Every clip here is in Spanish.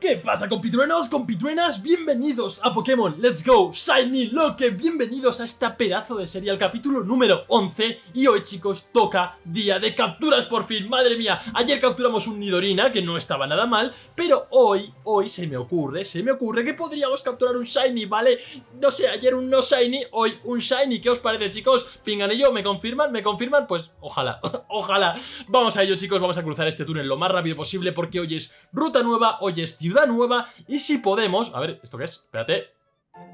¿Qué pasa compitruenos, compitruenas? Bienvenidos a Pokémon Let's Go Shiny Loque, bienvenidos a esta pedazo de serie, al capítulo número 11 Y hoy chicos, toca día de capturas por fin, madre mía Ayer capturamos un Nidorina, que no estaba nada mal Pero hoy, hoy se me ocurre, se me ocurre que podríamos capturar un Shiny, ¿vale? No sé, ayer un no Shiny, hoy un Shiny, ¿qué os parece chicos? Pinganillo, ¿me confirman? ¿Me confirman? Pues ojalá, ojalá Vamos a ello chicos, vamos a cruzar este túnel lo más rápido posible Porque hoy es ruta nueva, hoy es nueva y si podemos... A ver, ¿esto qué es? Espérate.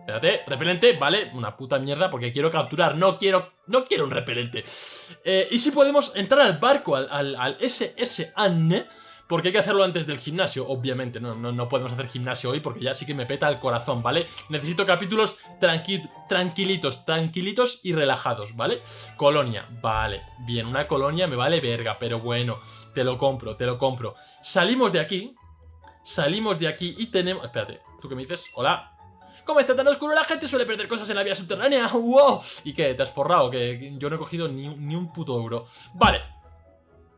Espérate, repelente, vale, una puta mierda porque quiero capturar, no quiero, no quiero un repelente. Eh, y si podemos entrar al barco, al, al, al SS Anne, porque hay que hacerlo antes del gimnasio, obviamente, no, no, no, podemos hacer gimnasio hoy porque ya sí que me peta el corazón, ¿vale? Necesito capítulos tranquilitos, tranquilitos y relajados, ¿vale? Colonia, vale, bien, una colonia me vale verga, pero bueno, te lo compro, te lo compro. Salimos de aquí, Salimos de aquí y tenemos... Espérate, ¿tú qué me dices? Hola. ¿Cómo está tan oscuro? La gente suele perder cosas en la vía subterránea. ¡Wow! ¿Y qué? ¿Te has forrado? Que yo no he cogido ni, un puto euro. Vale.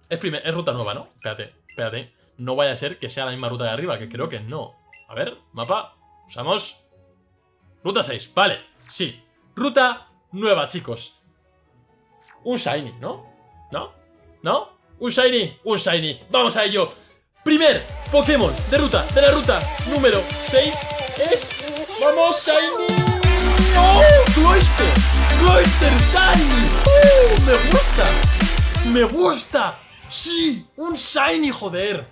Es, es ruta nueva, ¿no? Espérate, espérate. No vaya a ser que sea la misma ruta de arriba, que creo que no. A ver, mapa. Usamos... Ruta 6, vale. Sí. Ruta nueva, chicos. Un shiny, ¿no? ¿No? ¿No? Un shiny, un shiny. Vamos a ello. Primer Pokémon de ruta, de la ruta número 6 es... ¡Vamos, Shiny! ¡Oh! ¡Cloyster! ¡Cloyster Shiny! ¡Oh! ¡Me gusta! ¡Me gusta! ¡Sí! ¡Un Shiny, joder!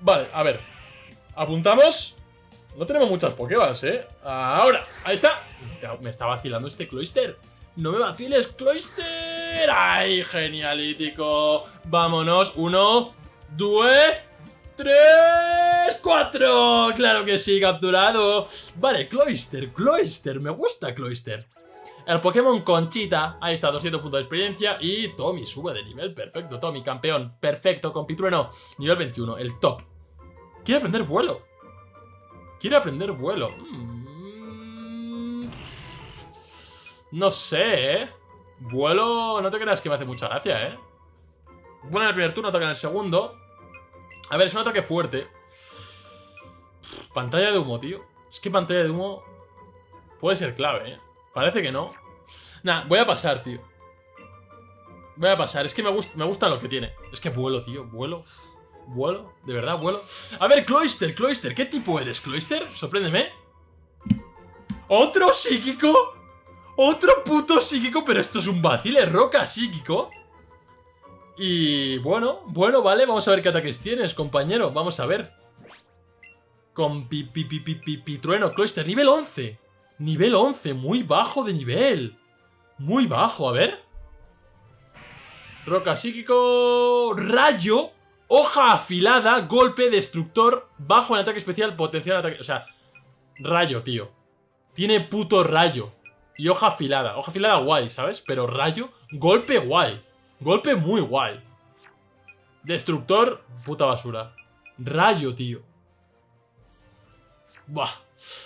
Vale, a ver. Apuntamos. No tenemos muchas Pokéballs, ¿eh? Ahora, ahí está. Me está vacilando este Cloyster. ¡No me vaciles, Cloyster! ¡Ay, genialítico! Vámonos. Uno, ¡Due! ¡Tres! ¡Cuatro! ¡Claro que sí, capturado! Vale, Cloyster, Cloyster, me gusta Cloyster. El Pokémon Conchita, ahí está, 200 puntos de experiencia y Tommy sube de nivel, perfecto, Tommy, campeón, perfecto, compitrueno, nivel 21, el top. Quiere aprender vuelo. Quiere aprender vuelo. Mm. No sé, ¿eh? Vuelo, no te creas que me hace mucha gracia, ¿eh? Bueno en el primer turno, ataca en el segundo. A ver, es un ataque fuerte. Pantalla de humo, tío. Es que pantalla de humo puede ser clave, ¿eh? Parece que no. Nah, voy a pasar, tío. Voy a pasar. Es que me, gusta, me gusta lo que tiene. Es que vuelo, tío. Vuelo. Vuelo. De verdad, vuelo. A ver, Cloyster, Cloyster. ¿Qué tipo eres, Cloyster? Sorpréndeme. ¿Otro psíquico? Otro puto psíquico, pero esto es un vacile roca psíquico. Y bueno, bueno, vale, vamos a ver qué ataques tienes, compañero. Vamos a ver. Con pi, pi, pi, pi, pi, pi trueno, Cloyster, nivel 11. Nivel 11, muy bajo de nivel. Muy bajo, a ver. Roca psíquico, rayo, hoja afilada, golpe, destructor, bajo en ataque especial, potencial ataque... O sea, rayo, tío. Tiene puto rayo. Y hoja afilada. Hoja afilada guay, ¿sabes? Pero rayo, golpe guay. Golpe muy guay. Destructor, puta basura. Rayo, tío. Buah.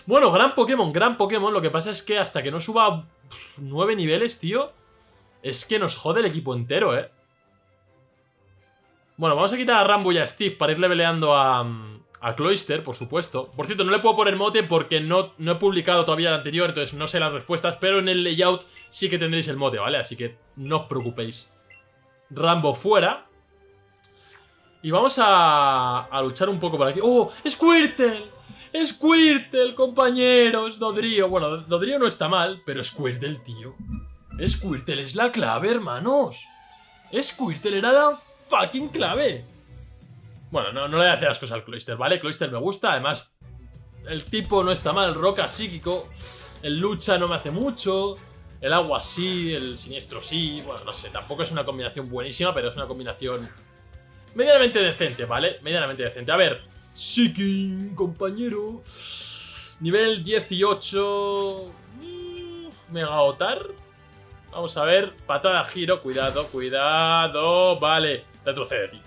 Bueno, gran Pokémon, gran Pokémon. Lo que pasa es que hasta que no suba nueve niveles, tío, es que nos jode el equipo entero, ¿eh? Bueno, vamos a quitar a Rambo y a Steve para ir leveleando a, a Cloyster, por supuesto. Por cierto, no le puedo poner mote porque no, no he publicado todavía el anterior, entonces no sé las respuestas, pero en el layout sí que tendréis el mote, ¿vale? Así que no os preocupéis. Rambo fuera. Y vamos a, a luchar un poco por aquí. ¡Oh! ¡Squirtle! ¡Squirtle, compañeros! Dodrio. Bueno, Dodrio no está mal, pero Squirtle, tío. Squirtle es la clave, hermanos. Squirtle era la fucking clave. Bueno, no, no le voy a hacer las cosas al Cloyster, ¿vale? Cloyster me gusta, además el tipo no está mal, roca psíquico, el lucha no me hace mucho, el agua sí, el siniestro sí. Bueno, no sé, tampoco es una combinación buenísima, pero es una combinación medianamente decente, ¿vale? Medianamente decente. A ver, Seeking, compañero. Nivel 18. Mega Otar. Vamos a ver. Patada giro. Cuidado, cuidado. Vale. Retrocede, tío.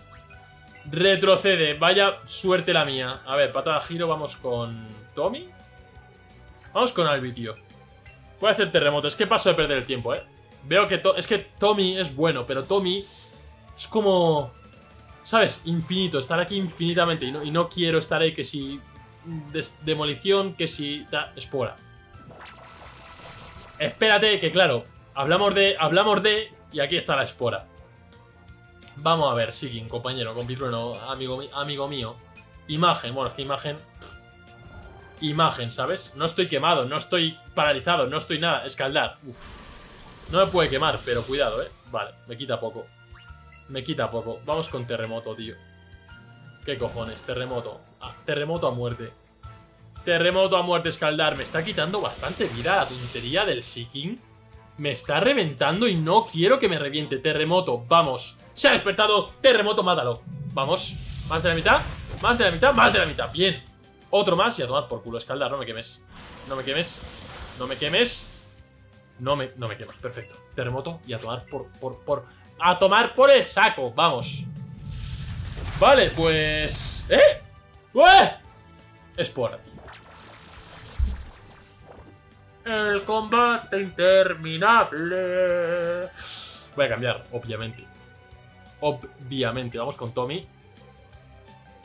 Retrocede. Vaya suerte la mía. A ver, patada giro. Vamos con Tommy. Vamos con Albi, tío. Voy a hacer terremoto. Es que paso de perder el tiempo, ¿eh? Veo que... es que Tommy es bueno, pero Tommy es como... ¿Sabes? Infinito, estar aquí infinitamente. Y no, y no quiero estar ahí que si... demolición, que si... Espora. Espérate, que claro, hablamos de... Hablamos de... Y aquí está la espora. Vamos a ver, Sigin, compañero, compitrueno, amigo, amigo mío. Imagen, bueno, es imagen... Imagen, ¿sabes? No estoy quemado, no estoy paralizado, no estoy nada. Escaldar. Uf. No me puede quemar, pero cuidado, ¿eh? Vale, me quita poco. Me quita poco. Vamos con terremoto, tío. ¿Qué cojones? Terremoto. Ah, terremoto a muerte. Terremoto a muerte, escaldar. Me está quitando bastante vida la tontería del Seeking. Me está reventando y no quiero que me reviente. Terremoto, vamos. Se ha despertado. Terremoto, mátalo. Vamos. Más de la mitad. Más de la mitad. Más de la mitad. Bien. Otro más y a tomar por culo. Escaldar, no me quemes. No me quemes. No me quemes. No me, no me. Perfecto. Terremoto y a tomar por, por, por... A tomar por el saco. Vamos. Vale, pues... ¿Eh? ¡Eh! Espora, tío. El combate interminable. Voy a cambiar, obviamente. Obviamente. Vamos con Tommy.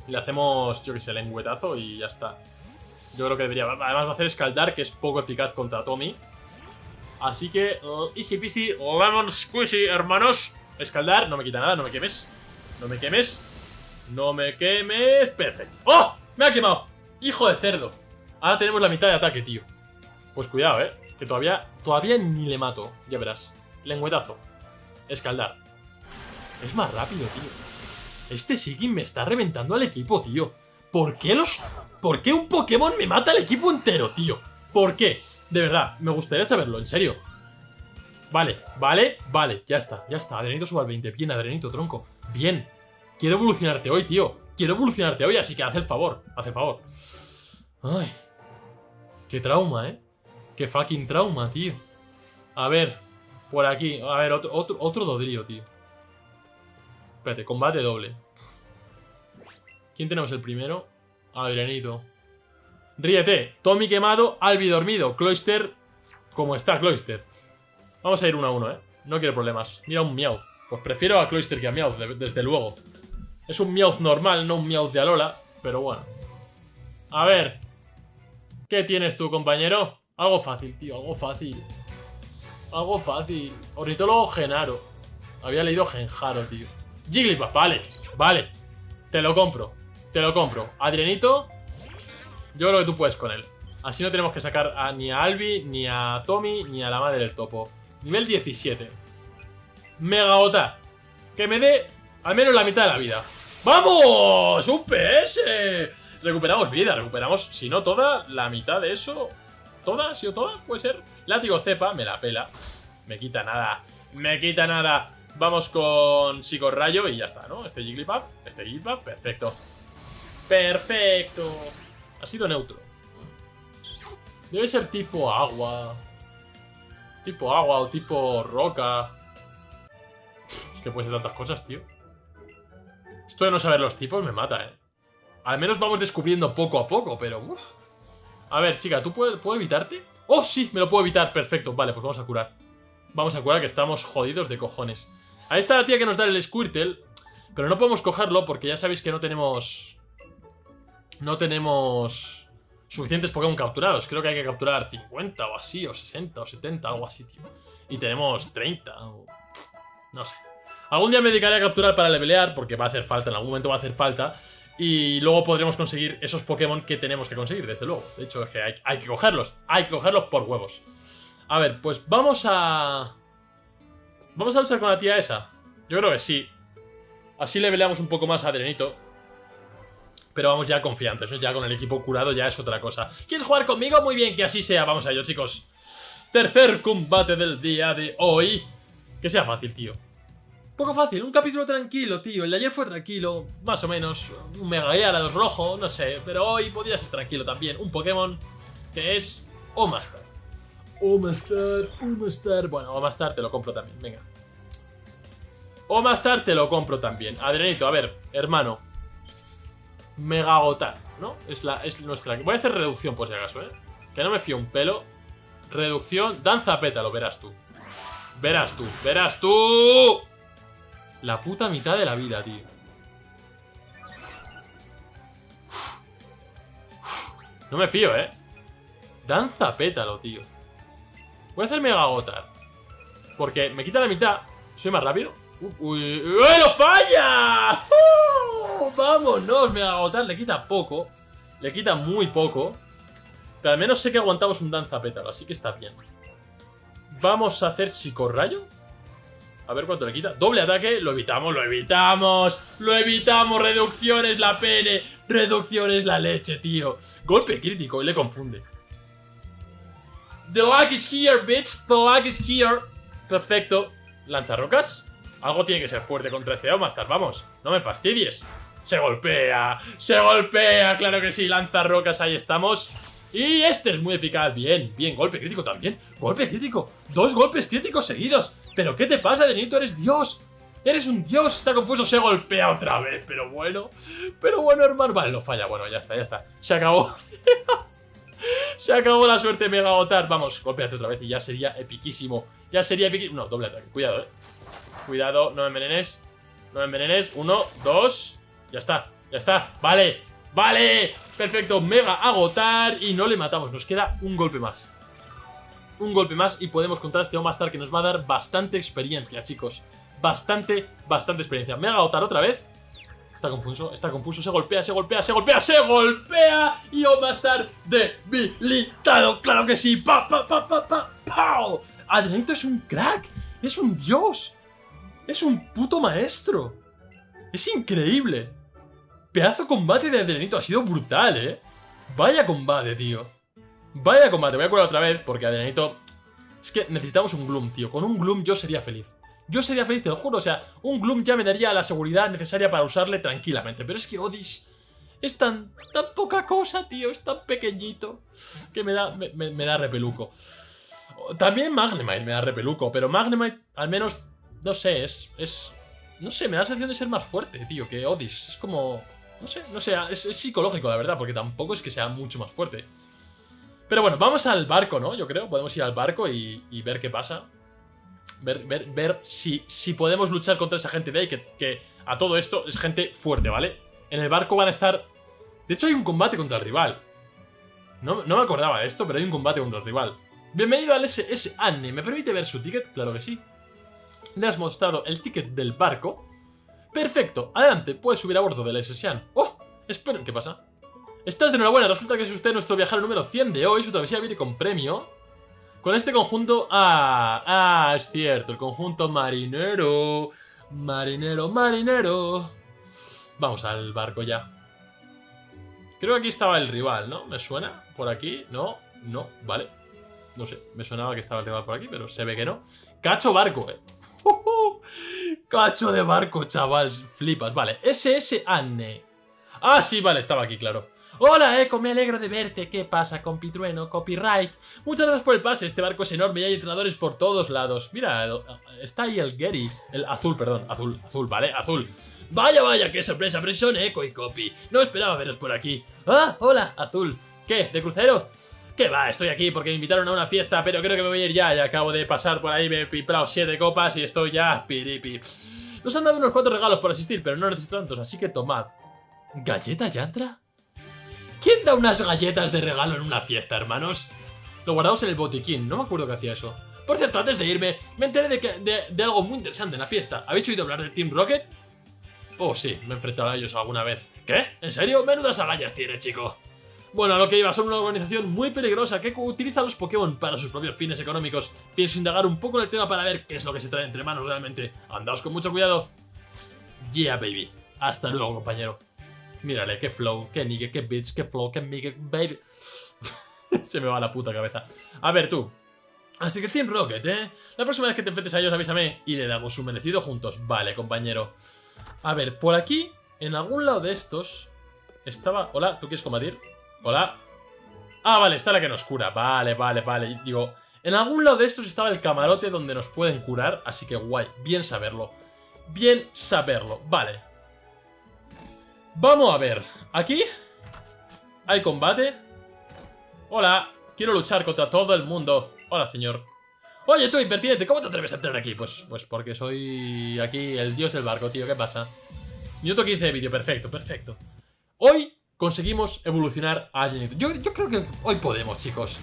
Le hacemos, yo que sé, lengüetazo y ya está. Yo creo que debería... Además va a hacer escaldar, que es poco eficaz contra Tommy. Así que, uh, easy peasy, lemon squishy, hermanos. Escaldar, no me quita nada, no me quemes. No me quemes. No me quemes. Perfecto. ¡Oh! ¡Me ha quemado! ¡Hijo de cerdo! Ahora tenemos la mitad de ataque, tío. Pues cuidado, ¿eh? Que todavía, todavía ni le mato. Ya verás. Lengüetazo. Escaldar. Es más rápido, tío. Este Sigin me está reventando al equipo, tío. ¿Por qué los...? ¿Por qué un Pokémon me mata al equipo entero, tío? ¿Por qué? De verdad, me gustaría saberlo, en serio. Vale, vale, vale, ya está, ya está. Adrenito suba al 20. Bien, Adrenito, tronco. Bien. Quiero evolucionarte hoy, tío. Quiero evolucionarte hoy, así que haz el favor. Haz el favor. Ay. Qué trauma, ¿eh? Qué fucking trauma, tío. A ver, por aquí. A ver, otro, otro, otro Dodrio, tío. Espérate, combate doble. ¿Quién tenemos el primero? Adrianito. Ríete. Tommy quemado, Albi dormido. Cloister, como está Cloister. Vamos a ir uno a uno, ¿eh? No quiero problemas. Mira un Meowth. Pues prefiero a Cloister que a Meowth, desde luego. Es un Meowth normal, no un Meowth de Alola. Pero bueno. A ver. ¿Qué tienes tú, compañero? Algo fácil, tío, algo fácil. Algo fácil. Ornitólogo Genaro. Había leído Genjaro, tío. Jigglypuff, vale, vale. Te lo compro, te lo compro. Adrianito, yo creo que tú puedes con él. Así no tenemos que sacar a, ni a Albi, ni a Tommy, ni a la madre del topo. Nivel 17. Megaota. Que me dé al menos la mitad de la vida. ¡Vamos! ¡Un PS! Recuperamos vida, recuperamos, si no toda, la mitad de eso ¿Toda? ¿Sí o toda? Puede ser. Látigo cepa, me la pela. Me quita nada. Me quita nada. Vamos con Psicorrayo y ya está, ¿no? Este Jigglypuff, este Jigglypuff, perfecto. Perfecto. Ha sido neutro. Debe ser tipo agua. Tipo agua o tipo roca. Es que puede ser tantas cosas, tío. Esto de no saber los tipos me mata, ¿eh? Al menos vamos descubriendo poco a poco, pero... A ver, chica, ¿tú puedes, ¿puedo evitarte? ¡Oh, sí! Me lo puedo evitar, perfecto Vale, pues vamos a curar Vamos a curar que estamos jodidos de cojones Ahí está la tía que nos da el Squirtle Pero no podemos cogerlo porque ya sabéis que no tenemos... No tenemos... Suficientes Pokémon capturados Creo que hay que capturar 50 o así, o 60 o 70, algo así, tío Y tenemos 30 o... No sé Algún día me dedicaré a capturar para levelear Porque va a hacer falta, en algún momento va a hacer falta y luego podremos conseguir esos Pokémon que tenemos que conseguir, desde luego. De hecho, es que hay, que cogerlos. Hay que cogerlos por huevos. A ver, pues vamos a... ¿Vamos a luchar con la tía esa? Yo creo que sí. Así le peleamos un poco más a Adrenito. Pero vamos ya confiantes, ¿no? Ya con el equipo curado ya es otra cosa. ¿Quieres jugar conmigo? Muy bien, que así sea. Vamos a ello, chicos. Tercer combate del día de hoy. Que sea fácil, tío. Poco fácil, un capítulo tranquilo, tío. El de ayer fue tranquilo, más o menos. Un Mega dos rojo, no sé. Pero hoy podría ser tranquilo también. Un Pokémon que es Omastar. Omastar, Omastar. Bueno, Omastar te lo compro también, venga. Omastar te lo compro también. Adrenito, a ver, hermano. Mega agotar, ¿no? Es, la, es nuestra... Voy a hacer reducción por si acaso, ¿eh? Que no me fío un pelo. Reducción, danza pétalo, verás tú. Verás tú, verás tú. La puta mitad de la vida, tío. No me fío, ¿eh? Danza pétalo, tío. Voy a hacer Mega Agotar. Porque me quita la mitad. ¿Soy más rápido? Uy, uy, ¡Lo falla! Vámonos, Mega Agotar. Le quita poco. Le quita muy poco. Pero al menos sé que aguantamos un danza pétalo, así que está bien. Vamos a hacer psicorrayo. A ver cuánto le quita. Doble ataque. Lo evitamos, lo evitamos. Lo evitamos. Reducciones la pene. Reducciones la leche, tío. Golpe crítico y le confunde. The luck is here, bitch. The luck is here. Perfecto. Lanzarrocas. Algo tiene que ser fuerte contra este Omastar. Vamos. No me fastidies. Se golpea. Se golpea. Claro que sí. Lanzarrocas. Ahí estamos. Y este es muy eficaz. Bien, bien. Golpe crítico también. Golpe crítico. Dos golpes críticos seguidos. ¿Pero qué te pasa, Denito? Eres Dios. Eres un dios, está confuso, se golpea otra vez, pero bueno, pero bueno, hermano, vale, lo falla, bueno, ya está, ya está, se acabó, se acabó la suerte Mega Otar, vamos, golpeate otra vez y ya sería epiquísimo, ya sería epiquísimo, no, doble ataque, cuidado, eh, cuidado, no me envenenes, no me envenenes, uno, dos, ya está, ya está, vale, vale, perfecto, Mega Agotar y no le matamos, nos queda un golpe más, un golpe más y podemos contra este Omastar que nos va a dar bastante experiencia, chicos. Bastante, bastante experiencia. Mega Otar otra vez. Está confuso, está confuso, se golpea, se golpea, se golpea, se golpea y Omastar debilitado. ¡Claro que sí! ¡Pa, pa, pa, pa, pa! ¡Pau! Adrenito es un crack, es un dios, es un puto maestro. Es increíble. Pedazo combate de Adrenito, ha sido brutal, ¿eh? Vaya combate, tío. Vaya combate, voy a curar otra vez porque Adrenito... Es que necesitamos un Gloom, tío. Con un Gloom yo sería feliz. Yo sería feliz, te lo juro, o sea, un Gloom ya me daría la seguridad necesaria para usarle tranquilamente. Pero es que Odis es tan, tan poca cosa, tío, es tan pequeñito que me da, me, da repeluco. También Magnemite me da repeluco, pero Magnemite al menos, no sé, es, es... No sé, me da la sensación de ser más fuerte, tío, que Odis. Es como... No sé, no sé, es, psicológico, la verdad, porque tampoco es que sea mucho más fuerte. Pero bueno, vamos al barco, ¿no? Yo creo, podemos ir al barco y, y ver qué pasa. Ver, ver, ver si, si podemos luchar contra esa gente de ahí, que, a todo esto es gente fuerte, ¿vale? En el barco van a estar... De hecho hay un combate contra el rival. No, no me acordaba de esto, pero hay un combate contra el rival. Bienvenido al SS Anne. ¿Me permite ver su ticket? Claro que sí. Le has mostrado el ticket del barco. Perfecto. Adelante, puedes subir a bordo del SS Anne. ¡Oh! Esperen, ¿qué pasa? Estás de enhorabuena, resulta que es usted nuestro viajero número 100 de hoy, su travesía viene con premio. Con este conjunto... Ah, ah, es cierto, el conjunto marinero. Marinero, marinero. Vamos al barco ya. Creo que aquí estaba el rival, ¿no? ¿Me suena? ¿Por aquí? No, no, vale. No sé, me sonaba que estaba el rival por aquí, pero se ve que no. Cacho barco, eh. Cacho de barco, chaval. Flipas, vale. SS Anne. Ah, sí, vale, estaba aquí, claro. Hola Eco, me alegro de verte. ¿Qué pasa, compitrueno? Copyright. Muchas gracias por el pase. Este barco es enorme y hay entrenadores por todos lados. Mira, está ahí el Gary. El azul, perdón. Azul, azul, ¿vale? Azul. Vaya, vaya, qué sorpresa, pero son Eco y Copy. No esperaba veros por aquí. Ah, hola, azul. ¿Qué? ¿De crucero? ¿Qué va? Estoy aquí porque me invitaron a una fiesta, pero creo que me voy a ir ya. Ya acabo de pasar por ahí, me he piplado siete copas y estoy ya piripi. Nos han dado unos cuantos regalos por asistir, pero no necesito tantos, así que tomad. ¿Galleta Yantra? ¿Quién da unas galletas de regalo en una fiesta, hermanos? Lo guardamos en el botiquín, no me acuerdo que hacía eso. Por cierto, antes de irme, me enteré de, que, de, algo muy interesante en la fiesta. ¿Habéis oído hablar de Team Rocket? Oh, sí, me he enfrentado a ellos alguna vez. ¿Qué? ¿En serio? Menudas agallas tiene, chico. Bueno, a lo que iba, son una organización muy peligrosa que utiliza los Pokémon para sus propios fines económicos. Pienso indagar un poco en el tema para ver qué es lo que se trae entre manos realmente. Andaos con mucho cuidado. Yeah, baby. Hasta luego, compañero. Mírale, qué flow, qué nigga, qué bitch, qué flow, qué nigga, baby. Se me va la puta cabeza. A ver, tú. Así que Team Rocket, ¿eh? La próxima vez que te enfrentes a ellos avísame y le damos un merecido juntos. Vale, compañero. A ver, por aquí, en algún lado de estos, estaba... Hola, ¿tú quieres combatir? Hola. Ah, vale, está la que nos cura. Vale, vale, vale. Digo, en algún lado de estos estaba el camarote donde nos pueden curar, así que guay, bien saberlo. Bien saberlo. Vale. Vamos a ver. Aquí hay combate. Hola, quiero luchar contra todo el mundo. Hola, señor. Oye, tú, impertinente, ¿cómo te atreves a entrar aquí? Pues, pues porque soy aquí el dios del barco, tío. ¿Qué pasa? Minuto 15 de vídeo, perfecto, perfecto. Hoy conseguimos evolucionar a Dragonite. Yo, creo que hoy podemos, chicos.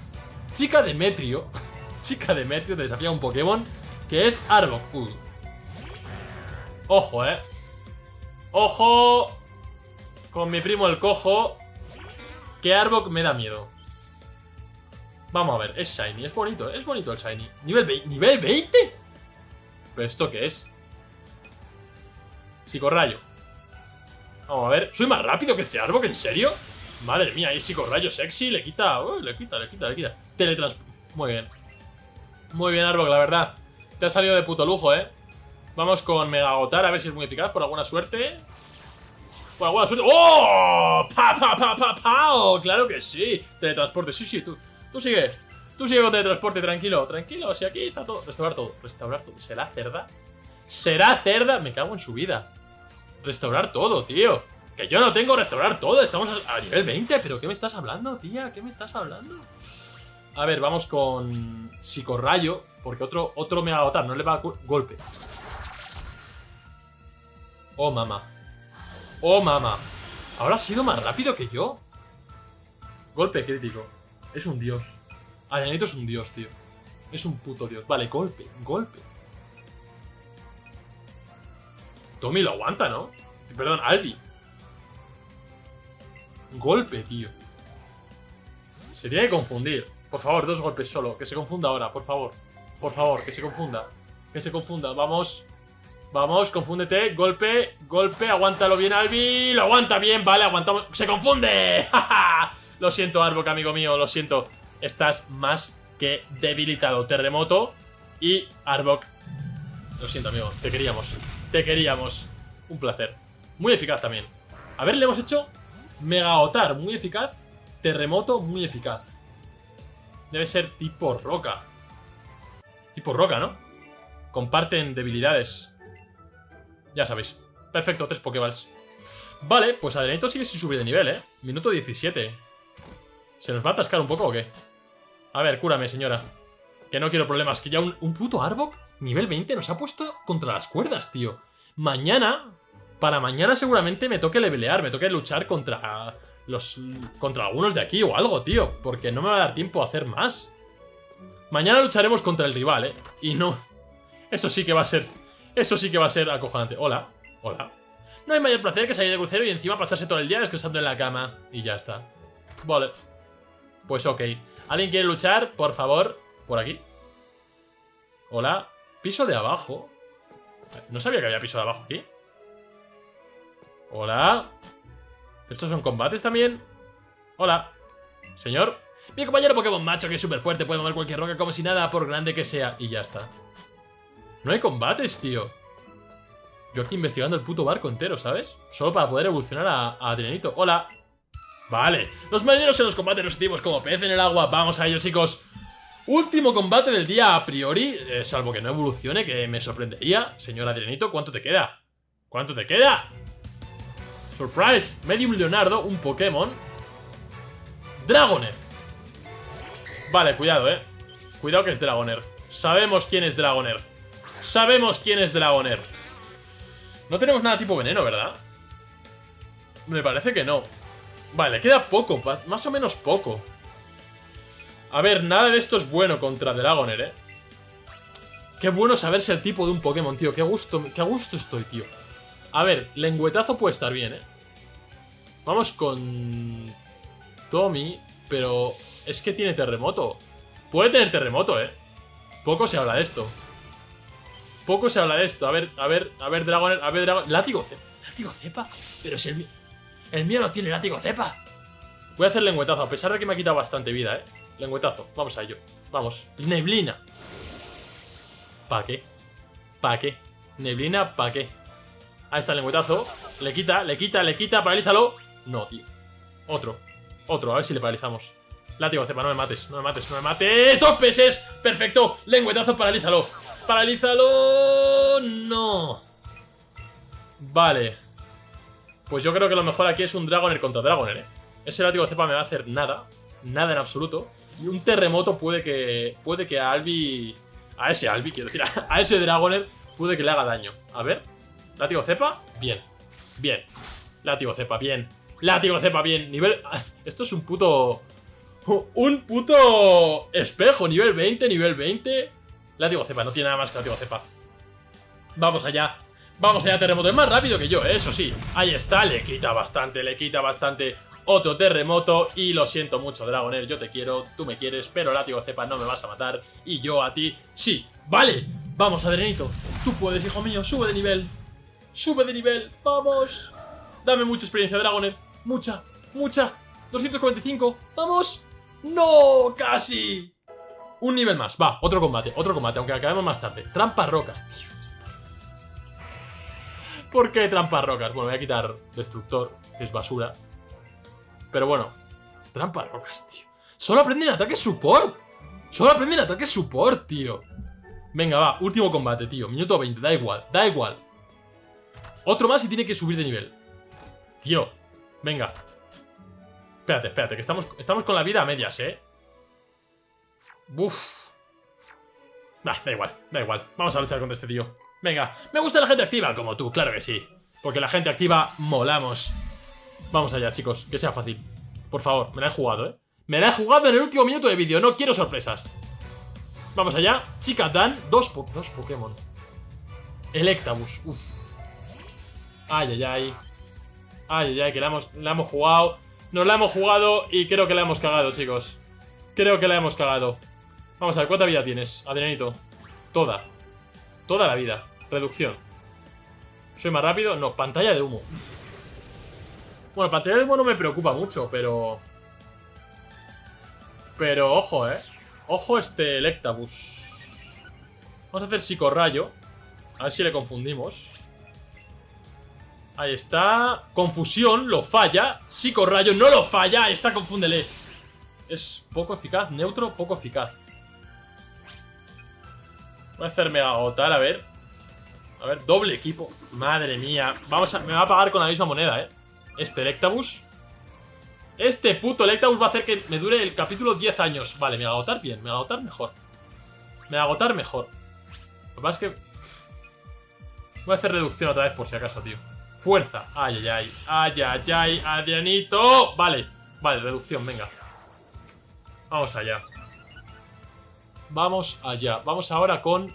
Chica Demetrio. Chica Demetrio desafía a un Pokémon que es Arbok. Uh. Ojo, eh. Ojo. Con mi primo el cojo. Que Arbok me da miedo. Vamos a ver, es Shiny, es bonito, es bonito el Shiny. ¿Nivel, 20? ¿Nivel 20? ¿Pero esto qué es? Psicorrayo. Vamos a ver, ¿soy más rápido que este Arbok? ¿En serio? Madre mía, hay psicorrayo sexy, le quita, le quita, le quita, le quita. Teletrans... Muy bien. Muy bien, Arbok, la verdad. Te ha salido de puto lujo, ¿eh? Vamos con Mega Agotar, a ver si es muy eficaz, por alguna suerte. ¡Oh! ¡Pa, claro que sí. Teletransporte, sí, sí, tú. Tú sigue. Tú sigue con teletransporte, tranquilo, tranquilo. Si aquí está todo. Restaurar todo, restaurar todo. ¿Será cerda? ¿Será cerda? Me cago en su vida. Restaurar todo, tío. Que yo no tengo restaurar todo. Estamos a, nivel 20. ¿Pero qué me estás hablando, tía? ¿Qué me estás hablando? A ver, vamos con Psicorrayo. Porque otro, otro me va a agotar. No le va a golpe. Oh, mamá. Oh, mamá. Ahora ha sido más rápido que yo. Golpe crítico. Es un dios. Ayanito es un dios, tío. Es un puto dios. Vale, golpe, golpe. Tommy lo aguanta, ¿no? Perdón, Albi. Golpe, tío. Se tiene que confundir. Por favor, dos golpes solo. Que se confunda ahora, por favor. Por favor, que se confunda. Que se confunda. Vamos. Vamos, confúndete. Golpe, golpe. Aguántalo bien, Albi. Lo aguanta bien, vale, aguantamos. ¡Se confunde! lo siento, Arbok, amigo mío, lo siento. Estás más que debilitado. Terremoto y Arbok. Lo siento, amigo. Te queríamos. Te queríamos. Un placer. Muy eficaz también. A ver, le hemos hecho Mega Otar, muy eficaz. Terremoto, muy eficaz. Debe ser tipo roca. Tipo roca, ¿no? Comparten debilidades. Ya sabéis. Perfecto, tres Pokéballs. Vale, pues Adrenito sigue sin subir de nivel, ¿eh? Minuto 17. ¿Se nos va a atascar un poco o qué? A ver, cúrame, señora. Que no quiero problemas. Que ya un, puto Arbok, nivel 20, nos ha puesto contra las cuerdas, tío. Mañana para mañana seguramente me toque levelear, me toque luchar contra los contra algunos de aquí o algo, tío, porque no me va a dar tiempo a hacer más. Mañana lucharemos contra el rival, ¿eh? Y no... Eso sí que va a ser... Eso sí que va a ser acojonante. Hola, hola. No hay mayor placer que salir de crucero y encima pasarse todo el día descansando en la cama. Y ya está. Vale. Pues ok. ¿Alguien quiere luchar? Por favor. Por aquí. Hola. Piso de abajo. No sabía que había piso de abajo aquí. Hola. ¿Estos son combates también? Hola. Señor. Mi compañero Pokémon macho que es súper fuerte, puede mover cualquier roca como si nada, por grande que sea. Y ya está. No hay combates, tío. Yo aquí investigando el puto barco entero, ¿sabes? Solo para poder evolucionar a, a. Hola. Vale. Los marineros en los combates los como pez en el agua. Vamos a ello, chicos. Último combate del día a priori. Eh, salvo que no evolucione, que me sorprendería. Señor Adrianito, ¿cuánto te queda? ¿Cuánto te queda? Surprise, Medium Leonardo, un Pokémon Dragoner Vale, cuidado, eh Cuidado que es Dragoner Sabemos quién es Dragoner Sabemos quién es Dragoner No tenemos nada tipo veneno, ¿verdad? Me parece que no Vale, queda poco, más o menos poco A ver, nada de esto es bueno contra Dragoner, eh Qué bueno saberse el tipo de un Pokémon, tío Qué gusto, qué gusto estoy, tío a ver, lengüetazo puede estar bien, ¿eh? Vamos con... Tommy, pero es que tiene terremoto. Puede tener terremoto, ¿eh? Poco se habla de esto. Poco se habla de esto. A ver, a ver, a ver, Dragon... A ver, Dragon... Látigo cepa. ¿Látigo cepa? Pero si el mío... El mío no tiene látigo cepa. Voy a hacer lengüetazo, a pesar de que me ha quitado bastante vida, ¿eh? Lengüetazo. Vamos a ello. Vamos. Neblina. ¿Para qué? ¿Para qué? Neblina, ¿para qué? Ahí está el lengüetazo. Le quita, le quita, le quita, paralízalo. No, tío. Otro. Otro, a ver si le paralizamos. Látigo cepa, no me mates, no me mates, no me mates. ¡Dos peces! ¡Perfecto! Lengüetazo, paralízalo. ¡Paralízalo! ¡No! Vale. Pues yo creo que lo mejor aquí es un Dragoner contra Dragoner, ¿eh? Ese látigo cepa me va a hacer nada. Nada en absoluto. Y un terremoto puede que... Puede que a Albi... A ese Albi, quiero decir. A ese Dragoner puede que le haga daño. A ver. Látigo cepa, bien. Bien. Látigo cepa, bien. Látigo cepa bien. Nivel... Esto es un puto... Un puto espejo. Nivel 20, nivel 20. Látigo cepa, no tiene nada más que látigo cepa. Vamos allá. Vamos allá, terremoto. Es más rápido que yo, ¿eh? eso sí. Ahí está, le quita bastante, le quita bastante. Otro terremoto. Y lo siento mucho, Dragoner. Yo te quiero, tú me quieres, pero látigo cepa no me vas a matar. Y yo a ti, sí. ¡Vale! Vamos, Adrenito. Tú puedes, hijo mío. Sube de nivel. Sube de nivel. ¡Vamos! Dame mucha experiencia, Dragoner. Mucha, mucha. 245. ¡Vamos! ¡No! ¡Casi! Un nivel más. Va, otro combate, otro combate, aunque acabemos más tarde. Trampas rocas, tío. ¿Por qué trampas rocas? Bueno, voy a quitar destructor, que es basura. Pero bueno, trampas rocas, tío. Solo aprenden ataque support. Solo aprenden ataque support, tío. Venga, va, último combate, tío. Minuto 20, da igual, da igual. Otro más y tiene que subir de nivel. Tío, venga. Espérate, espérate, que estamos, estamos con la vida a medias, ¿eh? Uf. da igual, da igual. Vamos a luchar contra este tío. Venga, me gusta la gente activa, como tú, claro que sí. Porque la gente activa molamos. Vamos allá, chicos, que sea fácil. Por favor, me la he jugado, ¿eh? Me la he jugado en el último minuto de vídeo, no quiero sorpresas. Vamos allá. Chica Dan, dos, dos Pokémon. Electabuzz, uff. Ay, ay, ay. Ay, ay, ay, que la hemos, la hemos jugado. Nos la hemos jugado y creo que la hemos cagado, chicos. Creo que la hemos cagado. Vamos a ver, ¿cuánta vida tienes, Adrianito? Toda. Toda la vida. Reducción. ¿Soy más rápido? No, pantalla de humo. Bueno, pantalla de humo no me preocupa mucho, pero... Pero ojo, ¿eh? Ojo este Electabuzz. Vamos a hacer psicorrayo. A ver si le confundimos. Ahí está. Confusión, lo falla. Psicorrayo, no lo falla. Ahí está, confúndele. Es poco eficaz, neutro, poco eficaz. Voy a hacerme agotar, a ver. A ver, doble equipo. Madre mía. Vamos a, me va a pagar con la misma moneda, ¿eh? Este Electabuzz. Este puto Electabuzz va a hacer que me dure el capítulo 10 años. Vale, me va a agotar bien, me va a agotar mejor. Me va a agotar mejor. Lo que pasa es que... Voy a hacer reducción otra vez por si acaso, tío. Fuerza. Ay, ay, ay. Ay, ay, ay. Adrianito. Vale. Vale, reducción, venga. Vamos allá. Vamos allá. Vamos ahora con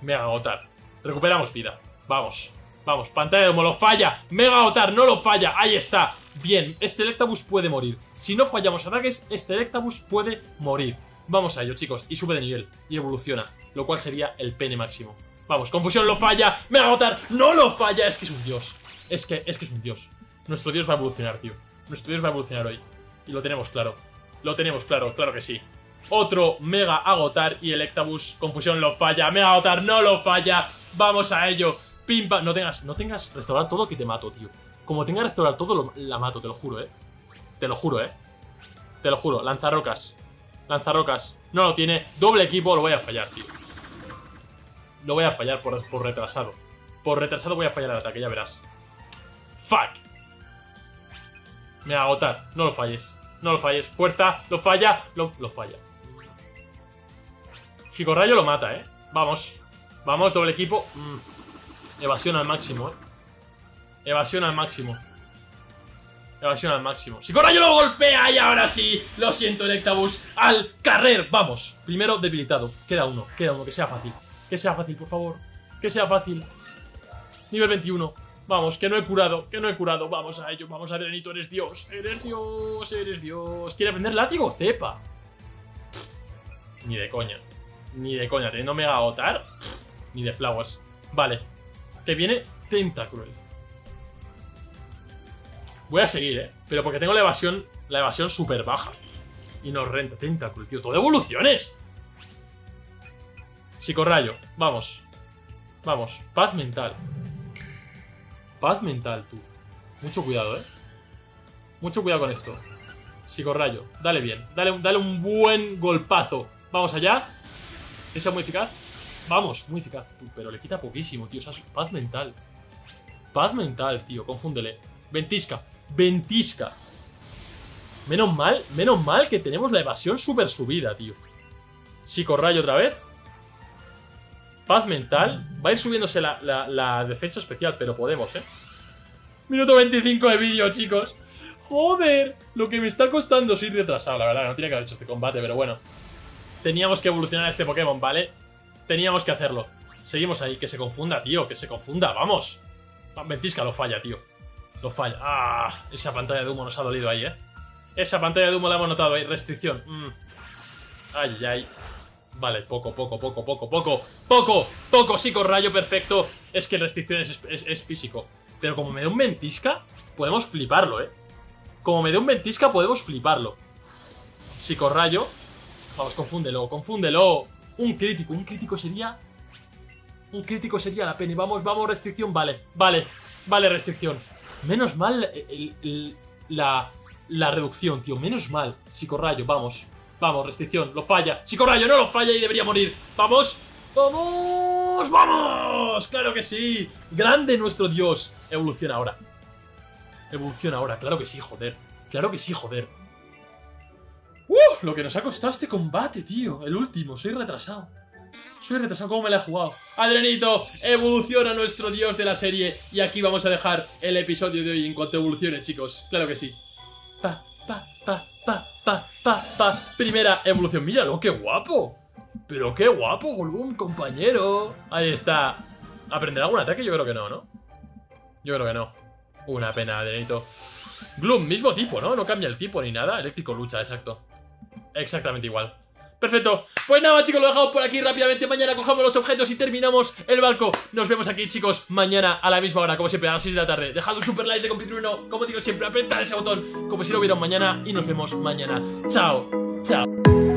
Mega Agotar. Recuperamos vida. Vamos. Vamos. Pantalla de humo. Lo falla. Mega Agotar. No lo falla. Ahí está. Bien. Este Electabuzz puede morir. Si no fallamos ataques, este Electabuzz puede morir. Vamos a ello, chicos. Y sube de nivel. Y evoluciona. Lo cual sería el pene máximo. Vamos. Confusión lo falla. Mega Agotar. No lo falla. Es que es un dios. Es que, es que es un dios. Nuestro dios va a evolucionar, tío. Nuestro dios va a evolucionar hoy. Y lo tenemos claro. Lo tenemos claro, claro que sí. Otro Mega Agotar y Electabuzz. Confusión lo falla. Mega Agotar no lo falla. Vamos a ello. Pimpa. No tengas, no tengas restaurar todo que te mato, tío. Como tenga restaurar todo, la mato, te lo juro, eh. Te lo juro, eh. Te lo juro. Lanzarrocas. Lanzarrocas. No lo tiene. Doble equipo, lo voy a fallar, tío. Lo voy a fallar por, por retrasado. Por retrasado voy a fallar el ataque, ya verás. Fuck. Me agotar. No lo falles. No lo falles. Fuerza. Lo falla. Lo, lo falla. Rayo lo mata, ¿eh? Vamos. Vamos, doble equipo. Mm. Evasión al máximo, ¿eh? Evasión al máximo. Evasión al máximo. Rayo lo golpea y ahora sí. Lo siento, Electabuzz. Al carrer. Vamos. Primero debilitado. Queda uno. Queda uno. Que sea fácil. Que sea fácil, por favor. Que sea fácil. Nivel 21. Vamos, que no he curado, que no he curado. Vamos a ello, vamos a Drenito, eres Dios. Eres Dios, eres Dios. ¿Quiere aprender látigo? Cepa. Ni de coña. Ni de coña, teniendo Mega Agotar. Ni de Flowers. Vale. Que viene Tentacruel. Voy a seguir, ¿eh? Pero porque tengo la evasión, la evasión súper baja. Y nos renta. Tentacruel, tío. Todo evoluciones. Psicorrayo. Vamos. Vamos. Paz mental. Paz mental, tú. Mucho cuidado, ¿eh? Mucho cuidado con esto. Psicorrayo. Dale bien. Dale, dale un buen golpazo. Vamos allá. ¿Esa es muy eficaz? Vamos, muy eficaz. pero le quita poquísimo, tío. O sea, paz mental. Paz mental, tío. Confúndele. Ventisca. Ventisca. Menos mal, menos mal que tenemos la evasión súper subida, tío. Psicorrayo otra vez. Paz mental. Va a ir subiéndose la, defensa especial, pero podemos, ¿eh? Minuto 25 de vídeo, chicos. Joder, lo que me está costando. Soy retrasado, la verdad, no tenía que haber hecho este combate, pero bueno. Teníamos que evolucionar a este Pokémon, ¿vale? Teníamos que hacerlo. Seguimos ahí, que se confunda, tío, que se confunda, vamos. Ventisca lo falla, tío. Lo falla. Ah, esa pantalla de humo nos ha dolido ahí, ¿eh? Esa pantalla de humo la hemos notado ahí. Restricción. Mm. Ay, ay. Vale, poco, poco, poco, poco, poco. ¡Poco! ¡Poco! Sí, con rayo perfecto. Es que restricción es, es, físico. Pero como me dé un ventisca, podemos fliparlo, ¿eh? Como me dé un ventisca, podemos fliparlo. Psicorrayo. Vamos, confúndelo, confúndelo. Un crítico, un crítico sería... Un crítico sería la pena. Vamos, vamos, restricción. Vale, vale, vale, restricción. Menos mal la, la reducción, tío. Menos mal. Psicorrayo, vamos. Vamos, restricción, lo falla. Psicorrayo no lo falla y debería morir. ¡Vamos! ¡Vamos! ¡Vamos! ¡Claro que sí! ¡Grande nuestro dios! Evoluciona ahora. Evoluciona ahora, claro que sí, joder. Claro que sí, joder. ¡Uh! Lo que nos ha costado este combate, tío. El último, soy retrasado. Soy retrasado, ¿cómo me la he jugado? Adrenito, evoluciona nuestro dios de la serie. Y aquí vamos a dejar el episodio de hoy en cuanto evolucione, chicos. Claro que sí. Pa, pa, pa, pa, pa, pa, pa. Primera evolución. Míralo, qué guapo. Pero qué guapo, Golum, compañero. Ahí está. ¿Aprenderá algún ataque? Yo creo que no, ¿no? Yo creo que no. Una pena, Adrenito. Gloom, mismo tipo, ¿no? No cambia el tipo ni nada. Eléctrico lucha, exacto. Exactamente igual. Perfecto, pues nada chicos, lo dejamos por aquí rápidamente. Mañana cojamos los objetos y terminamos el barco. Nos vemos aquí chicos, mañana a la misma hora Como siempre, a las 6 de la tarde. Dejad un super like de compitrueno. Como digo siempre, apretad ese botón Como si lo vieron mañana Y nos vemos mañana. Chao, chao